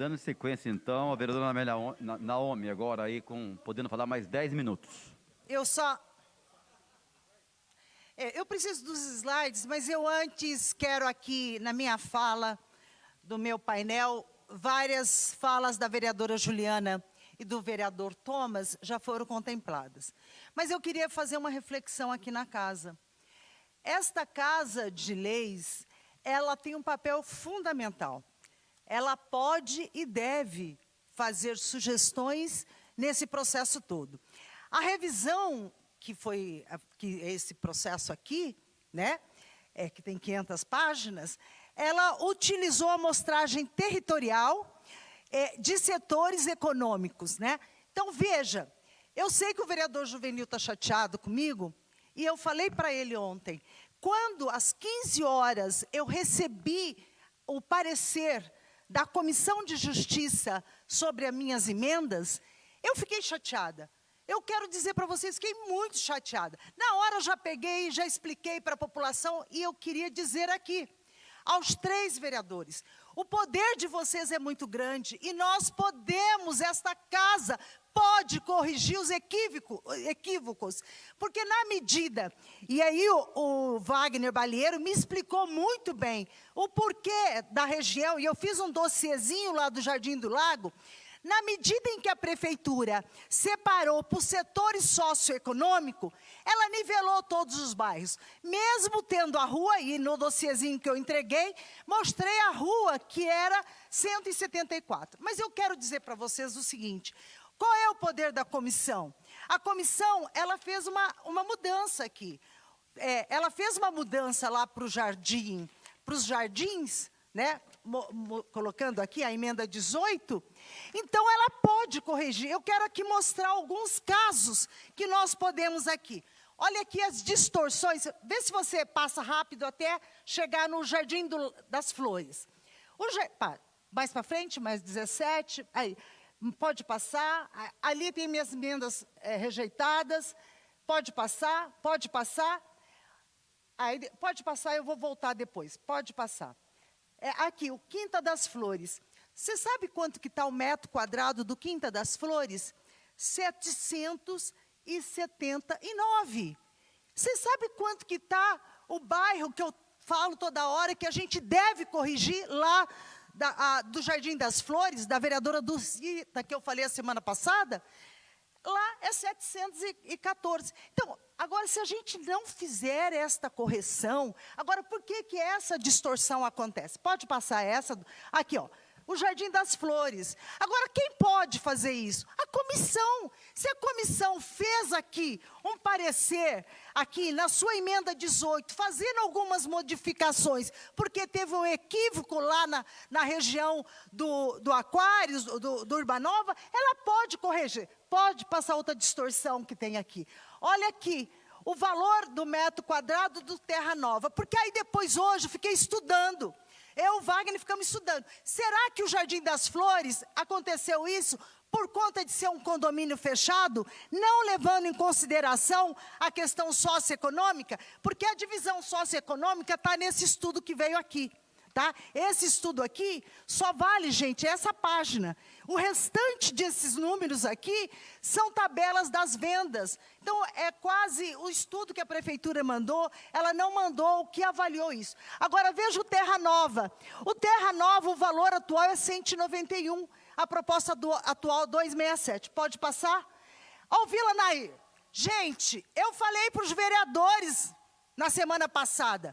Dando sequência, então, a vereadora Naomi, agora aí, com, podendo falar mais 10 minutos. Eu só... É, eu preciso dos slides, mas eu antes quero aqui, na minha fala do meu painel, várias falas da vereadora Juliana e do vereador Thomas já foram contempladas. Mas eu queria fazer uma reflexão aqui na casa. Esta casa de leis, ela tem um papel fundamental. Ela pode e deve fazer sugestões nesse processo todo. A revisão que foi que esse processo aqui, né, é, que tem 500 páginas, ela utilizou a amostragem territorial é, de setores econômicos. Né? Então, veja, eu sei que o vereador Juvenil está chateado comigo, e eu falei para ele ontem, quando às 15 horas eu recebi o parecer da Comissão de Justiça sobre as minhas emendas, eu fiquei chateada. Eu quero dizer para vocês, fiquei muito chateada. Na hora eu já peguei, já expliquei para a população e eu queria dizer aqui, aos três vereadores, o poder de vocês é muito grande e nós podemos, esta casa pode corrigir os equívoco, equívocos, porque na medida, e aí o, o Wagner Balieiro me explicou muito bem o porquê da região, e eu fiz um dossiezinho lá do Jardim do Lago, na medida em que a prefeitura separou por setores socioeconômico, ela nivelou todos os bairros. Mesmo tendo a rua, e no dossiezinho que eu entreguei, mostrei a rua que era 174. Mas eu quero dizer para vocês o seguinte, qual é o poder da comissão? A comissão, ela fez uma, uma mudança aqui. É, ela fez uma mudança lá para o jardim, para os jardins, né? Colocando aqui a emenda 18, então ela pode corrigir. Eu quero aqui mostrar alguns casos que nós podemos aqui. Olha aqui as distorções, vê se você passa rápido até chegar no Jardim do, das Flores. Pá, mais para frente, mais 17, aí, pode passar, ali tem minhas emendas é, rejeitadas, pode passar, pode passar, aí, pode passar, eu vou voltar depois, pode passar. É, aqui, o Quinta das Flores. Você sabe quanto que está o metro quadrado do Quinta das Flores? 779. Você sabe quanto que está o bairro que eu falo toda hora, que a gente deve corrigir lá da, a, do Jardim das Flores, da vereadora Dulcita, que eu falei a semana passada? Lá é 714. Então, agora, se a gente não fizer esta correção, agora, por que, que essa distorção acontece? Pode passar essa? Aqui, ó o Jardim das Flores. Agora, quem pode fazer isso? A comissão. Se a comissão fez aqui um parecer, aqui na sua emenda 18, fazendo algumas modificações, porque teve um equívoco lá na, na região do, do Aquários, do, do Urbanova, ela pode corrigir, pode passar outra distorção que tem aqui. Olha aqui, o valor do metro quadrado do Terra Nova, porque aí depois hoje fiquei estudando. Eu, o Wagner, ficamos estudando. Será que o Jardim das Flores aconteceu isso por conta de ser um condomínio fechado, não levando em consideração a questão socioeconômica? Porque a divisão socioeconômica está nesse estudo que veio aqui. Tá? Esse estudo aqui só vale, gente, essa página. O restante desses números aqui são tabelas das vendas. Então, é quase o estudo que a prefeitura mandou, ela não mandou o que avaliou isso. Agora, veja o Terra Nova. O Terra Nova, o valor atual é 191, a proposta do, atual 267. Pode passar? O Vila Nair. Gente, eu falei para os vereadores na semana passada,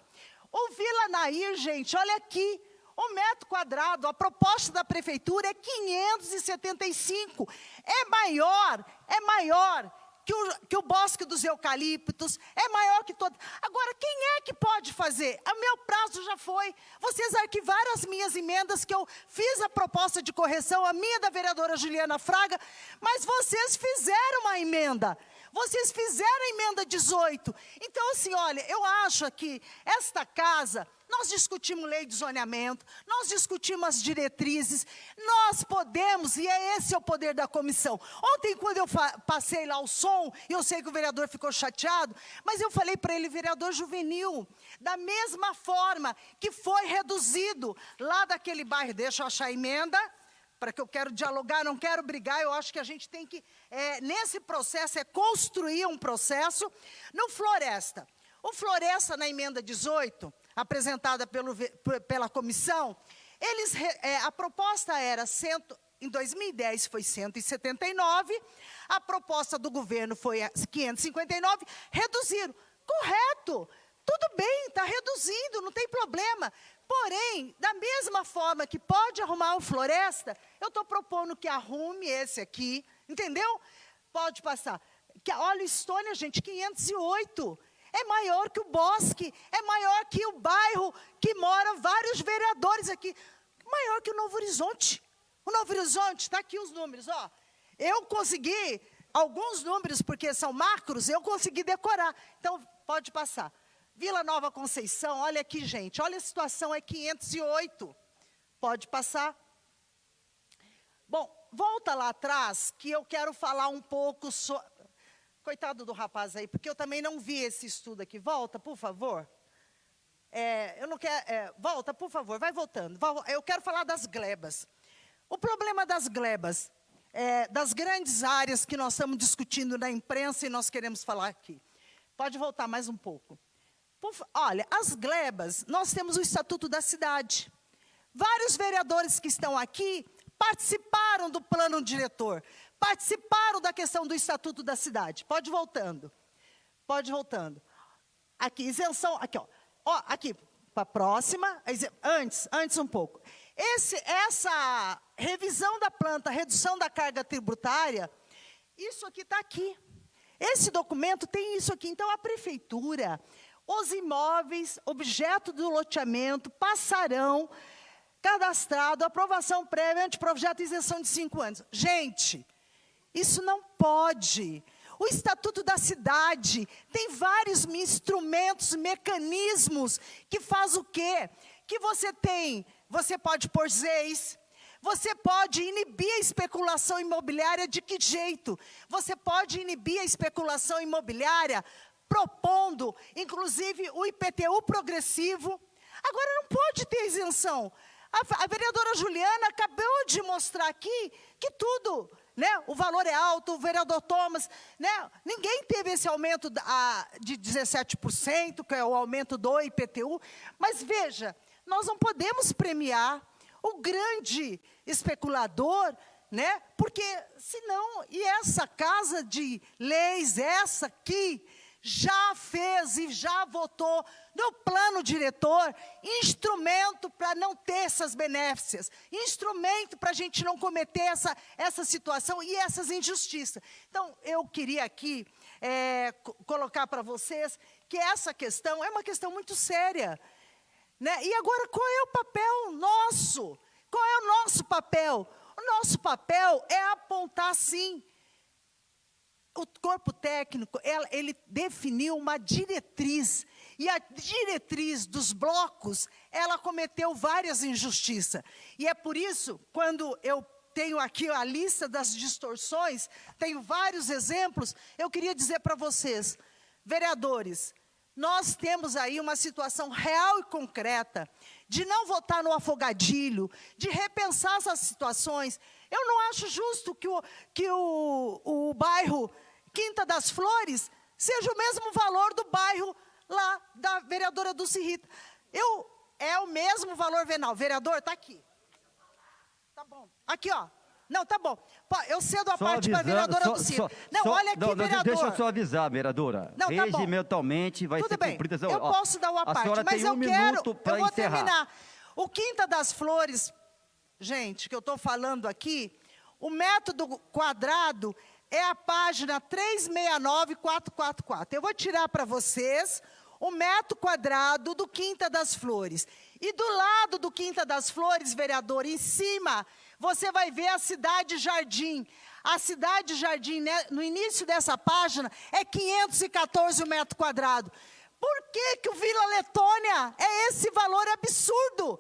o Vila Nair, gente, olha aqui, o metro quadrado, a proposta da prefeitura é 575. É maior, é maior que o, que o bosque dos eucaliptos, é maior que todo. Agora, quem é que pode fazer? O meu prazo já foi. Vocês arquivaram as minhas emendas, que eu fiz a proposta de correção, a minha da vereadora Juliana Fraga, mas vocês fizeram uma emenda. Vocês fizeram a emenda 18. Então, assim, olha, eu acho que esta casa, nós discutimos lei de zoneamento, nós discutimos as diretrizes, nós podemos, e é esse é o poder da comissão. Ontem, quando eu passei lá o som, e eu sei que o vereador ficou chateado, mas eu falei para ele, vereador juvenil, da mesma forma que foi reduzido lá daquele bairro, deixa eu achar a emenda, para que eu quero dialogar, não quero brigar, eu acho que a gente tem que, é, nesse processo, é construir um processo. No Floresta, o Floresta, na emenda 18, apresentada pelo, pela comissão, eles, é, a proposta era, cento, em 2010 foi 179, a proposta do governo foi 559, reduziram. Correto, reduzindo, não tem problema. Porém, da mesma forma que pode arrumar o floresta, eu estou propondo que arrume esse aqui, entendeu? Pode passar. Que, olha, Estônia, gente, 508. É maior que o bosque, é maior que o bairro que mora vários vereadores aqui. Maior que o Novo Horizonte. O Novo Horizonte, está aqui os números, ó. Eu consegui alguns números, porque são macros, eu consegui decorar. Então, pode passar. Vila Nova Conceição, olha aqui, gente, olha a situação, é 508. Pode passar. Bom, volta lá atrás, que eu quero falar um pouco sobre... Coitado do rapaz aí, porque eu também não vi esse estudo aqui. Volta, por favor. É, eu não quero... É, volta, por favor, vai voltando. Eu quero falar das glebas. O problema das glebas, é, das grandes áreas que nós estamos discutindo na imprensa e nós queremos falar aqui. Pode voltar mais um pouco. Olha, as glebas, nós temos o Estatuto da Cidade. Vários vereadores que estão aqui participaram do plano diretor, participaram da questão do Estatuto da Cidade. Pode voltando. Pode voltando. Aqui, isenção, aqui, ó. ó aqui, para a próxima, antes, antes um pouco. Esse, essa revisão da planta, redução da carga tributária, isso aqui está aqui. Esse documento tem isso aqui. Então, a prefeitura, os imóveis, objeto do loteamento, passarão cadastrado, aprovação prévia, anteprojeto isenção de cinco anos. Gente, isso não pode. O Estatuto da Cidade tem vários instrumentos, mecanismos que faz o quê? Que você tem, você pode pôr zeis, você pode inibir a especulação imobiliária de que jeito? Você pode inibir a especulação imobiliária propondo, inclusive, o IPTU progressivo. Agora, não pode ter isenção. A, a, vereadora Juliana acabou de mostrar aqui que tudo, né, o valor é alto, o vereador Thomas, né, ninguém teve esse aumento a, de 17%, que é o aumento do IPTU, mas veja, nós não podemos premiar o grande especulador, né, porque senão, e essa casa de leis, essa aqui, já fez e já votou no plano diretor instrumento para não ter essas benéficas, instrumento para a gente não cometer essa, essa situação e essas injustiças. Então, eu queria aqui é, colocar para vocês que essa questão é uma questão muito séria. Né? E agora, qual é o papel nosso? Qual é o nosso papel? O nosso papel é apontar, sim, o corpo técnico, ele definiu uma diretriz, e a diretriz dos blocos, ela cometeu várias injustiças. E é por isso, quando eu tenho aqui a lista das distorções, tenho vários exemplos, eu queria dizer para vocês, vereadores, nós temos aí uma situação real e concreta de não votar no afogadilho, de repensar essas situações. Eu não acho justo que o, que o, o bairro Quinta das Flores seja o mesmo valor do bairro lá da vereadora Dulce Rita. Eu, é o mesmo valor venal. Vereador, está aqui. Tá bom. Aqui, ó. Não, tá bom. Eu cedo a só parte para a vereadora só, Dulce Rita. Não, só, olha aqui, não, vereador. Deixa eu só avisar, vereadora. Não, tá Regimentalmente vai Tudo ser bem. cumprida. Eu ó, posso dar uma parte, mas eu um quero, eu vou encerrar. terminar. O Quinta das Flores, gente, que eu estou falando aqui, o método quadrado é a página 369444. Eu vou tirar para vocês o metro quadrado do Quinta das Flores. E do lado do Quinta das Flores, vereador, em cima, você vai ver a Cidade Jardim. A Cidade Jardim, né, no início dessa página, é 514 metro quadrado. Por que, que o Vila Letônia é esse valor absurdo?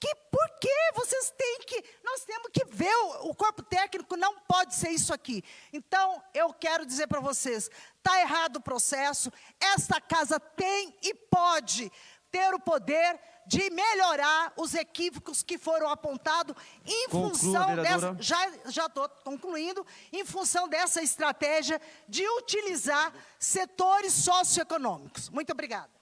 Que por que vocês têm que. Nós temos que ver o, o, corpo técnico, não pode ser isso aqui. Então, eu quero dizer para vocês: está errado o processo, esta casa tem e pode ter o poder de melhorar os equívocos que foram apontados em função dessa. Já estou concluindo, em função dessa estratégia de utilizar setores socioeconômicos. Muito obrigada.